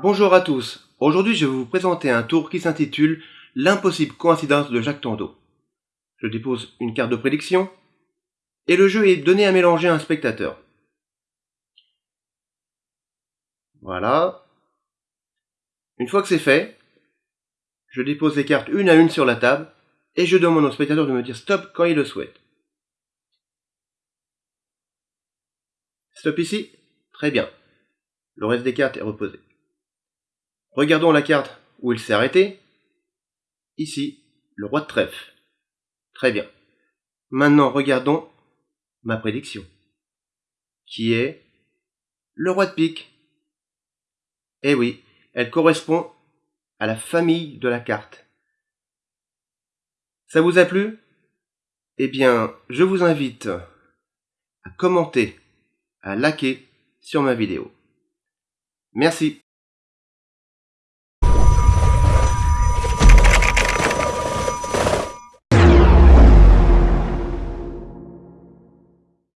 Bonjour à tous, aujourd'hui je vais vous présenter un tour qui s'intitule L'impossible coïncidence de Jacques Tando. Je dépose une carte de prédiction et le jeu est donné à mélanger à un spectateur. Voilà. Une fois que c'est fait, je dépose les cartes une à une sur la table et je demande au spectateur de me dire stop quand il le souhaite. Stop ici Très bien. Le reste des cartes est reposé. Regardons la carte où il s'est arrêté. Ici, le roi de trèfle. Très bien. Maintenant, regardons ma prédiction, qui est le roi de pique. Eh oui, elle correspond à la famille de la carte. Ça vous a plu? Eh bien, je vous invite à commenter, à liker sur ma vidéo. Merci.